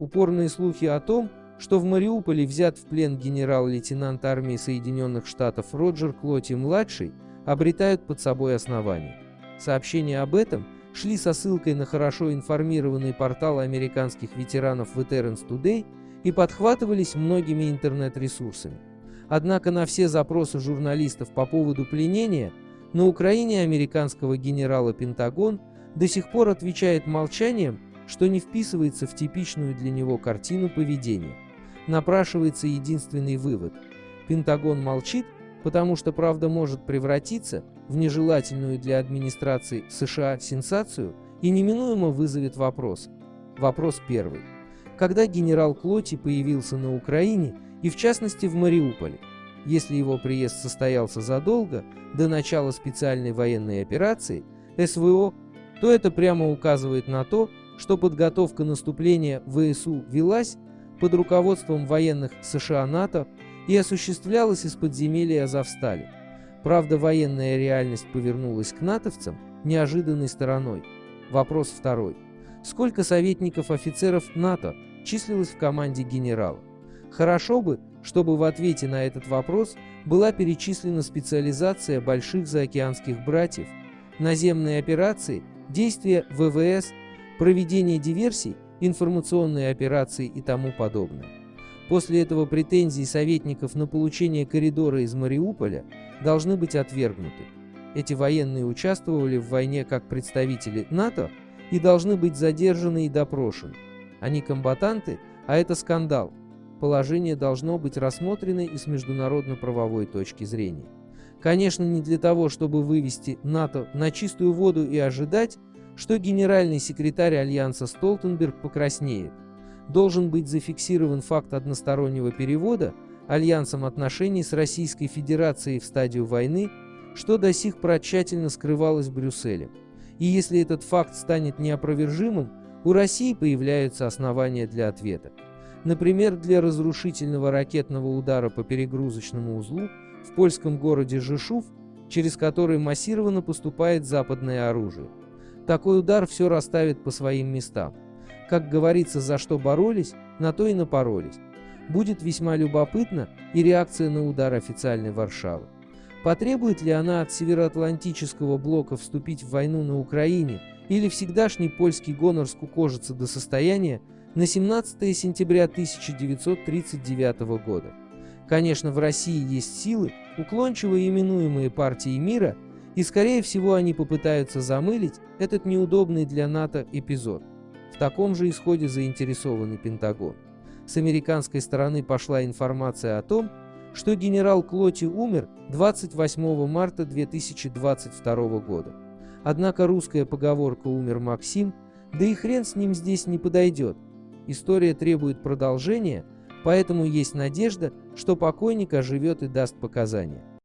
Упорные слухи о том, что в Мариуполе взят в плен генерал-лейтенант армии Соединенных Штатов Роджер Клоти-младший, обретают под собой основания. Сообщения об этом шли со ссылкой на хорошо информированный портал американских ветеранов Veterans Today и подхватывались многими интернет-ресурсами. Однако на все запросы журналистов по поводу пленения на Украине американского генерала Пентагон до сих пор отвечает молчанием, что не вписывается в типичную для него картину поведения. Напрашивается единственный вывод. Пентагон молчит, потому что правда может превратиться в нежелательную для администрации США сенсацию и неминуемо вызовет вопрос. Вопрос первый. Когда генерал Клоти появился на Украине и в частности в Мариуполе? Если его приезд состоялся задолго, до начала специальной военной операции, СВО, то это прямо указывает на то, что подготовка наступления ВСУ велась под руководством военных США-НАТО и осуществлялась из подземелья Азовстали. Правда, военная реальность повернулась к натовцам неожиданной стороной. Вопрос второй. Сколько советников офицеров НАТО числилось в команде генерала? Хорошо бы, чтобы в ответе на этот вопрос была перечислена специализация больших заокеанских братьев, наземные операции, действия ВВС, проведение диверсий, информационные операции и тому подобное. После этого претензии советников на получение коридора из Мариуполя должны быть отвергнуты. Эти военные участвовали в войне как представители НАТО и должны быть задержаны и допрошены. Они комбатанты, а это скандал. Положение должно быть рассмотрено и с международно-правовой точки зрения. Конечно, не для того, чтобы вывести НАТО на чистую воду и ожидать, что генеральный секретарь Альянса Столтенберг покраснеет должен быть зафиксирован факт одностороннего перевода Альянсом отношений с Российской Федерацией в стадию войны, что до сих пор тщательно скрывалось в Брюсселе. И если этот факт станет неопровержимым, у России появляются основания для ответа. Например, для разрушительного ракетного удара по перегрузочному узлу в польском городе Жишув, через который массированно поступает западное оружие. Такой удар все расставит по своим местам. Как говорится, за что боролись, на то и напоролись. Будет весьма любопытна и реакция на удар официальной Варшавы. Потребует ли она от Североатлантического блока вступить в войну на Украине, или всегдашний польский гонор скукожится до состояния на 17 сентября 1939 года? Конечно, в России есть силы, уклончиво именуемые партией мира, и скорее всего они попытаются замылить этот неудобный для НАТО эпизод. В таком же исходе заинтересованный Пентагон. С американской стороны пошла информация о том, что генерал Клоти умер 28 марта 2022 года. Однако русская поговорка «умер Максим», да и хрен с ним здесь не подойдет. История требует продолжения, поэтому есть надежда, что покойник оживет и даст показания.